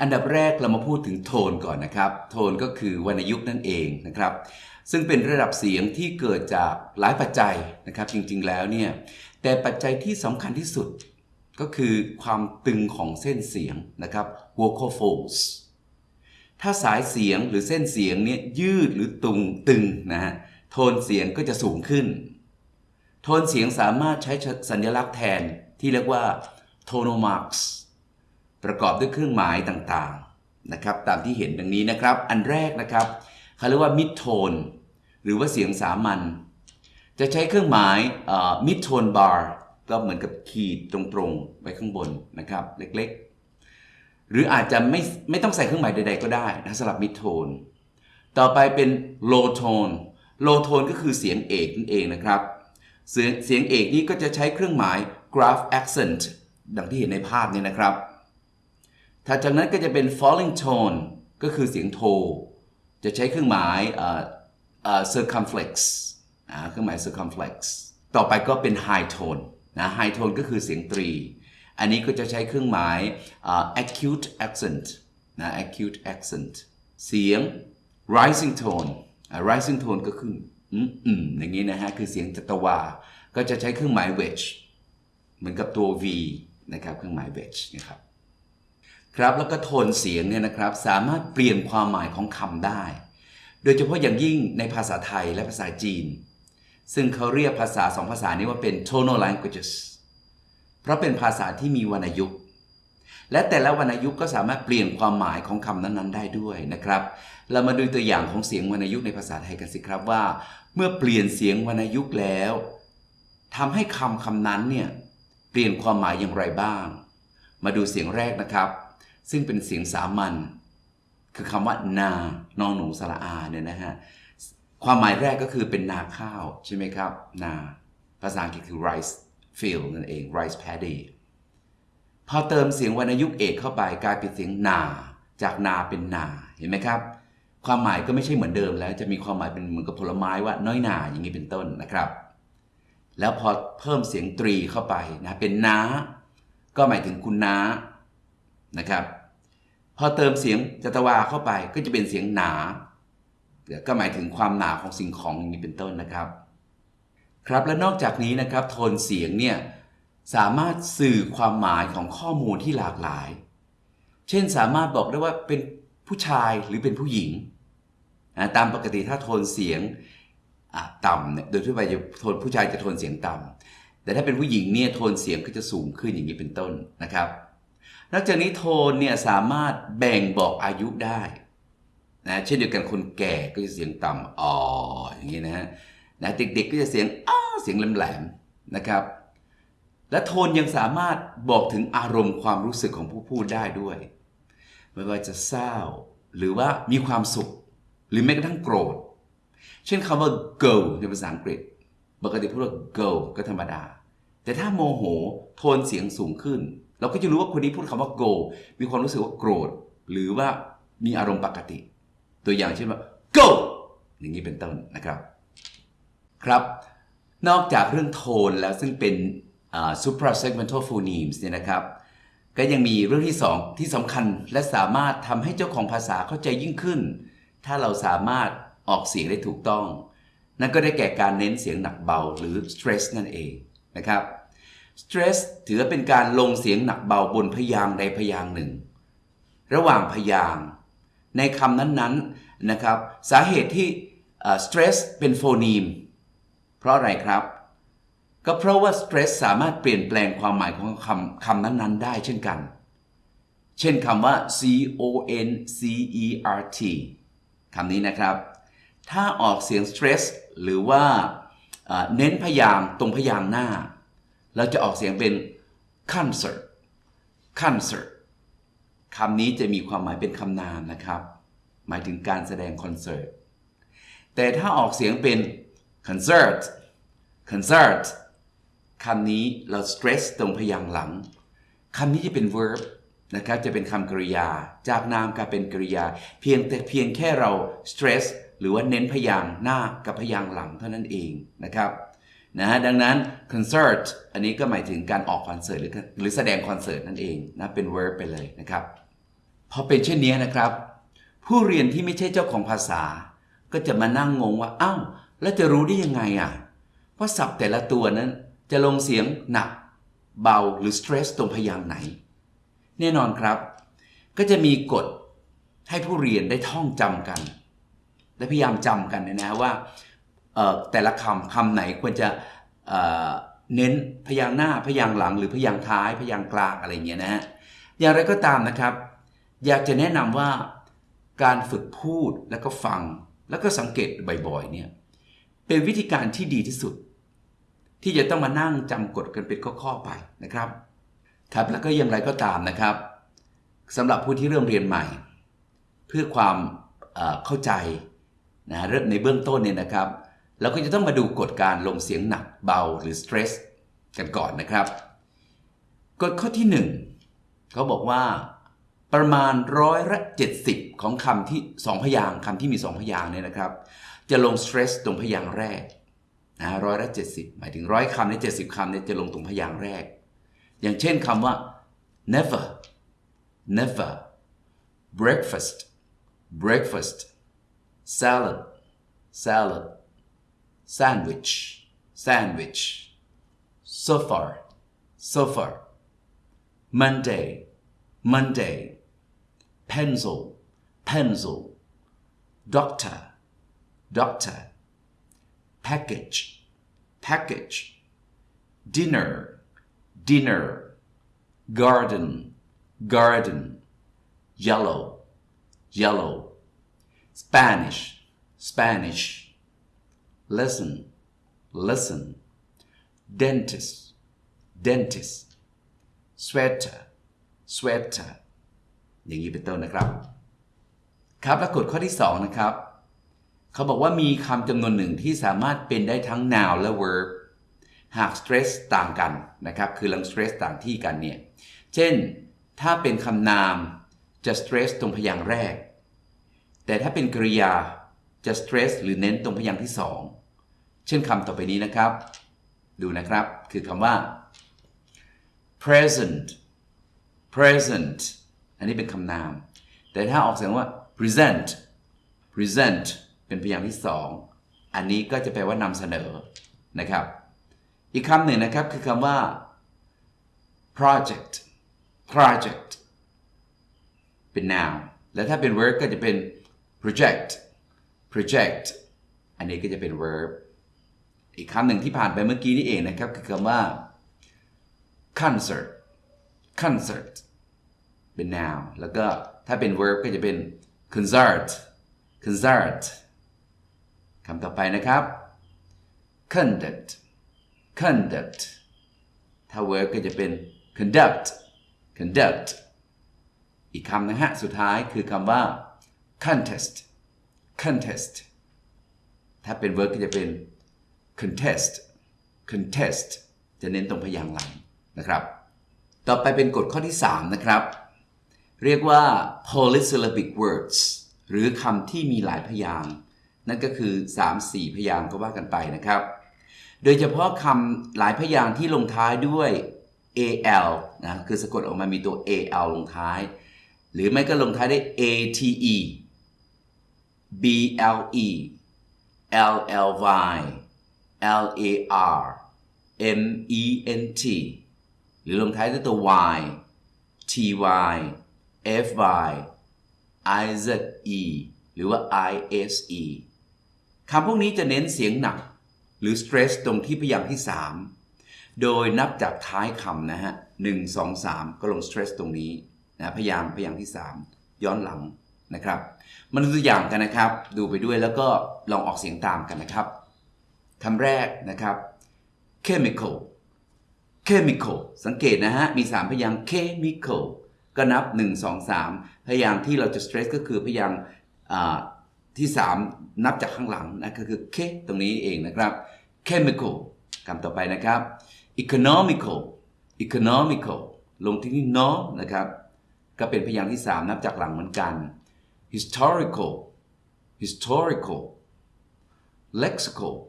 อันดับแรกเรามาพูดถึงโทนก่อนนะครับ โทนก็คือวรรณยุกต์นั่นเองนะครับ ซึ่งเป็นระดับเสียงที่เกิดจากหลายปัจจัยนะครับ จริงๆแล้วเนี่ยแต่ปัจจัยที่สำคัญที่สุดก็คือความตึงของเส้นเสียงนะครับ vocal folds ถ้าสายเสียงหรือเส้นเสียงเนี่ยยืดหรือตุงตึงนะฮะโทนเสียงก็จะสูงขึ้น โทนเสียงสามารถใช้สัญลักษณ์แทนที่เรียกว่า tonal marks ประกอบด้วยเครื่องหมายต่างๆนะครับตามที่เห็นดังนี้นะครับ อันแรกนะครับเขาเรียกว่า mid tone หรือว่าเสียงสามัญจะใช้เครื่องหมาย mid tone bar ก็เหมือนกับขีดตรงๆไว้ข้างบนนะครับเล็กๆ หรืออาจจะไม่ไม่ต้องใส่เครื่องหมายใด ๆ ก็ได้นะสำหรับ mid tone ต่อไปเป็น low tone low tone ก็คือเสียงเอกนั่นเองนะครับเสียงเสียงเอกนี้ก็จะใช้เครื่องหมาย graph accent ดังที่เห็นในภาพนี้นะครับ ถัดจากนั้นก็จะเป็น falling tone ก็คือเสียงโท จะใช้เครื่องหมาย circumflex เครื่องหมาย circumflex ต่อไปก็เป็น high tone นะ high tone ก็คือเสียงตรี อันนี้ก็จะใช้เครื่องหมาย acute accent นะ acute accent เสียง rising tone rising tone ก็คืออืมอืมอย่างนี้นะฮะ คือเสียงจัตวา ก็จะใช้เครื่องหมาย wedge เหมือนกับตัว V นะครับ เครื่องหมาย wedge นะครับ ครับแล้วก็โทนเสียงเนี่ยนะครับสามารถเปลี่ยนความหมายของคำได้ โดยเฉพาะอย่างยิ่งในภาษาไทยและภาษาจีน ซึ่งเขาเรียกภาษาสองภาษานี้ว่าเป็น tonal languages เพราะเป็นภาษาที่มีวรรณยุกต์และแต่ละวรรณยุกต์ก็สามารถเปลี่ยนความหมายของคำนั้นๆ ได้ด้วยนะครับ เรามาดูตัวอย่างของเสียงวรรณยุกต์ในภาษาไทยกันสิครับว่า เมื่อเปลี่ยนเสียงวรรณยุกต์แล้วทำให้คำคำนั้นเนี่ยเปลี่ยนความหมายอย่างไรบ้าง มาดูเสียงแรกนะครับ ซึ่งเป็นเสียงสามัญคือคำว่า นานอนหนูสระอาเนี่ยนะฮะความหมายแรกก็คือเป็นนาข้าวใช่ไหมครับ นา ภาษาอังกฤษคือ rice field นั่นเอง rice paddy พอเติมเสียงวรรณยุกต์เอกเข้าไปกลายเป็นเสียงนา จากนาเป็นนาเห็นไหมครับ ความหมายก็ไม่ใช่เหมือนเดิมแล้ว จะมีความหมายเป็นเหมือนกับผลไม้ว่าน้อยนาอย่างนี้เป็นต้นนะครับ แล้วพอเพิ่มเสียงตรีเข้าไปนะเป็นนา ก็หมายถึงคุณน้านะครับ พอเติมเสียงจัตวาเข้าไปก็จะเป็นเสียงหนาก็หมายถึงความหนาของสิ่งของอย่างนี้เป็นต้นนะครับ ครับและนอกจากนี้นะครับโทนเสียงเนี่ยสามารถสื่อความหมายของข้อมูลที่หลากหลาย เช่นสามารถบอกได้ว่าเป็นผู้ชายหรือเป็นผู้หญิงนะตามปกติถ้าโทนเสียงต่ำเนี่ยโดยทั่วไปจะโทนผู้ชายจะโทนเสียงต่ำแต่ถ้าเป็นผู้หญิงเนี่ยโทนเสียงก็จะสูงขึ้นอย่างนี้เป็นต้นนะครับ นอกจากนี้โทนเนี่ยสามารถแบ่งบอกอายุได้นะเช่นเดียวกันคนแก่ก็จะเสียงต่ำอ๋ออย่างนี้นะฮะนะเด็กๆก็จะเสียงอ้าเสียงแหลมๆนะครับ และโทนยังสามารถบอกถึงอารมณ์ความรู้สึกของผู้พูดได้ด้วย ไม่ว่าจะเศร้า หรือว่ามีความสุข หรือแม้กระทั่งโกรธ เช่นคำว่า go ในภาษาอังกฤษปกติพูดว่า go ก็ธรรมดา แต่ถ้าโมโหโทนเสียงสูงขึ้น เราก็จะรู้ว่าคนนี้พูดคำว่า go มีความรู้สึกว่าโกรธ หรือว่ามีอารมณ์ปกติ ตัวอย่างเช่นว่า go อย่างนี้เป็นต้นนะครับ ครับ นอกจากเรื่องโทนแล้วซึ่งเป็น suprasegmental phonemes เนี่ยนะครับ ก็ยังมีเรื่องที่ 2 ที่สำคัญและสามารถทำให้เจ้าของภาษาเข้าใจยิ่งขึ้น ถ้าเราสามารถออกเสียงได้ถูกต้อง นั่นก็ได้แก่การเน้นเสียงหนักเบาหรือ stress นั่นเองนะครับ stress ถือเป็นการลงเสียงหนักเบาบนพยางใดพยางหนึ่ง ระหว่างพยางในคำนั้นๆนะครับ สาเหตุที่ stress เป็นโฟนีม เพราะอะไรครับ ก็เพราะว่า stress สามารถเปลี่ยนแปลงความหมายของคำคำนั้นๆ ได้เช่นกัน เช่นคำว่า c o n c e r t คำนี้นะครับ ถ้าออกเสียง stress หรือว่าเน้นพยางตรงพยางหน้า เราจะออกเสียงเป็น concert concert คำนี้จะมีความหมายเป็นคำนามนะครับ หมายถึงการแสดงคอนเสิร์ต แต่ถ้าออกเสียงเป็น concert concert คำนี้เรา stress ตรงพยางค์หลัง คำนี้จะเป็น verb นะครับ จะเป็นคำกริยา จากนามกลายเป็นกริยา เพียงแต่เพียงแค่เรา stress หรือว่าเน้นพยางค์หน้ากับพยางค์หลังเท่านั้นเองนะครับ นะฮะดังนั้น concert อันนี้ก็หมายถึงการออกคอนเสิร์ตหรือหรือแสดงคอนเสิร์ตนั่นเองนะเป็น verb ไปเลยนะครับพอเป็นเช่นนี้นะครับ ผู้เรียนที่ไม่ใช่เจ้าของภาษา ก็จะมานั่งงงว่าอ้าวแล้วจะรู้ได้ยังไงอะว่าศัพท์แต่ละตัวนั้นจะลงเสียงหนัก เบาหรือ stress ตรงพยางค์ไหน แน่นอนครับ ก็จะมีกฎให้ผู้เรียนได้ท่องจำกัน และพยายามจำกันนะนะว่าเอ่อ แต่ละคำคำไหนควรจะเเน้นพยางหน้าพยางหลัง หรือพยางท้าย พยางกลางอะไรเงี้ยนะฮะอย่างไรก็ตามนะครับ อยากจะแนะนำว่าการฝึกพูดแล้วก็ฟังแล้วก็สังเกตบ่อยๆเนี่ยเป็นวิธีการที่ดีที่สุด ที่จะต้องมานั่งจำกฎกันเป็นข้อๆไปนะครับ ครับแล้วก็อย่างไรก็ตามนะครับสำหรับผู้ที่เริ่มเรียนใหม่ เพื่อความเอ่อเข้าใจนะเริ่มในเบื้องต้นเนี่ยนะครับ เราก็จะต้องมาดูกฎการลงเสียงหนักเบาหรือ stress กันก่อนนะครับ กฎข้อที่หนึ่งเขาบอกว่า ประมาณร้อยละ70ของคำที่สองพยางคำที่มีสองพยางเนี่ยนะครับ จะลง stress ตรงพยางแรกนะร้อยละ70หมายถึงร้อยคำใน70คำเนี่ยจะลงตรงพยางแรก อย่างเช่นคำว่า never never breakfast breakfast salad salad sandwich. Sandwich. So far. So far. Monday. Monday. Pencil. Pencil. Doctor. Doctor. Package. Package. Dinner. Dinner. Garden. Garden. Yellow. Yellow. Spanish. Spanish listen listen dentist dentist sweater sweater อย่างนี้เป็นต้นนะครับ ครับและกฎข้อที่ 2 นะครับ เขาบอกว่ามีคำจำนวนหนึ่งที่สามารถเป็นได้ทั้ง noun และ verb หาก stress ต่างกันนะครับ คือลัง stress ต่างที่กันเนี่ย เช่น ถ้าเป็นคำนามจะ stress ตรงพยางค์แรก แต่ถ้าเป็นกริยา จะ stress หรือเน้นตรงพยางค์ที่ 2 เช่นคำต่อไปนี้นะครับ ดูนะครับ คือคำว่า present present อันนี้เป็นคำนาม แต่ถ้าออกเสียงว่า present present เป็นพยางค์ที่ 2 อันนี้ก็จะแปลว่านำเสนอนะครับ อีกคำหนึ่งนะครับคือคำว่า project project เป็น noun แล้วถ้าเป็น verb ก็จะเป็น project project อันนี้ก็จะเป็น verb อีกคำหนึ่งที่ผ่านไปเมื่อกี้นี่เองนะครับ คือคำว่า concert concert เป็น noun แล้วก็ถ้าเป็น verb ก็จะเป็น concert concert คำต่อไปนะครับ conduct conduct ถ้า verb ก็จะเป็น conduct conduct อีกคำนะฮะ สุดท้ายคือคำว่า contest contest ถ้าเป็น verb ก็จะเป็น contest contest จะเน้นตรงพยางค์หลังนะครับ ต่อไปเป็นกฎข้อที่ 3 นะครับ เรียกว่า polysyllabic words หรือคำที่มีหลายพยางค์นั่นก็คือ 3-4 พยางค์ก็ว่ากันไปนะครับ โดยเฉพาะคำหลายพยางค์ที่ลงท้ายด้วย al นะคือสะกดออกมามีตัว al ลงท้าย หรือไม่ก็ลงท้ายด้วย ate ble lly lar ment หรือลงท้ายด้วยตัว y ty fy ize หรือว่า ise คำพวกนี้จะเน้นเสียงหนัก หรือ stress ตรงที่พยางค์ที่ 3 โดยนับจากท้ายคำนะฮะ1 2 3ก็ลง stress ตรงนี้นะพยางค์พยางค์ที่ 3 ย้อนหลัง นะครับมาดูตัวอย่างกันนะครับ ดูไปด้วยแล้วก็ลองออกเสียงตามกันนะครับคำแรกนะครับ chemical chemical สังเกตนะฮะ มี 3 พยางค์ chemical ก็นับ 1 2 3 พยางค์ที่เราจะ stress ก็คือพยางค์อ่าที่ 3 นับจากข้างหลังนะก็คือเคตรงนี้เองนะครับ chemical คำต่อไปนะครับ economical economical ลงที่นี่ no นะครับ ก็เป็นพยางค์ที่ 3 นับจากหลังเหมือนกัน historical. Historical. Lexical.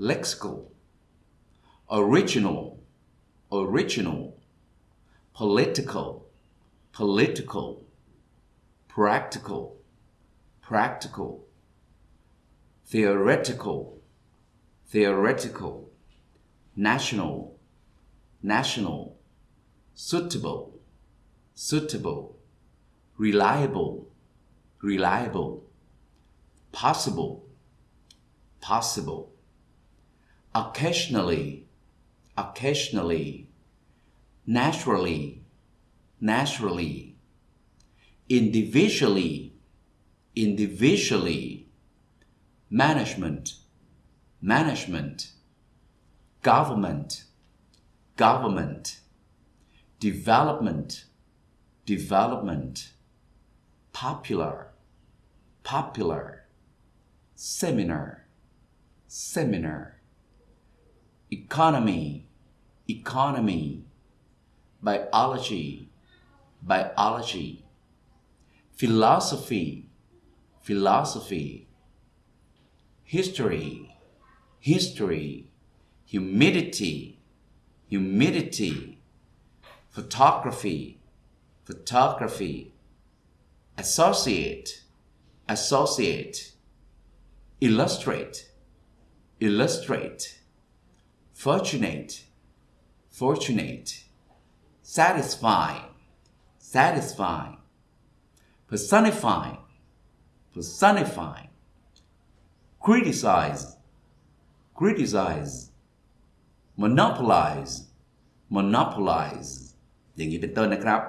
Lexical. Original. Original. Political. Political. Practical. Practical. Theoretical. Theoretical. National. National. Suitable. Suitable. Reliable reliable possible possible. Occasionally occasionally naturally naturally. Individually individually. Management management. Government government. Development development. Popular popular seminar seminar. Economy economy. Biology biology. Philosophy philosophy. History history. Humidity humidity. Photography photography. Associate associate illustrate illustrate fortunate fortunate satisfy satisfy personify personify criticize criticize monopolize monopolize อย่างนี้เป็นต้นนะครับ